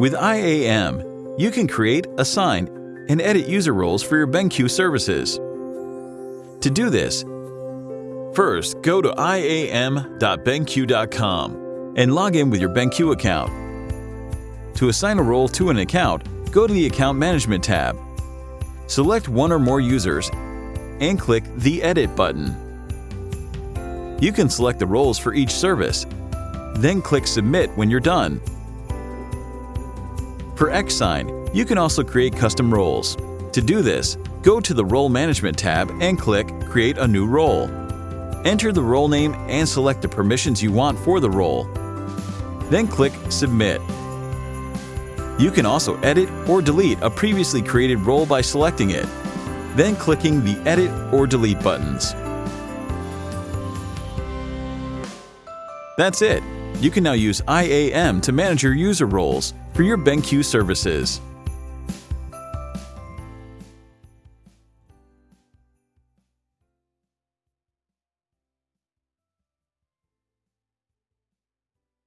With IAM, you can create, assign, and edit user roles for your BenQ services. To do this, first go to iam.benq.com and log in with your BenQ account. To assign a role to an account, go to the Account Management tab. Select one or more users and click the Edit button. You can select the roles for each service, then click Submit when you're done. For XSign, you can also create custom roles. To do this, go to the Role Management tab and click Create a new role. Enter the role name and select the permissions you want for the role. Then click Submit. You can also edit or delete a previously created role by selecting it, then clicking the Edit or Delete buttons. That's it! You can now use IAM to manage your user roles for your BenQ services.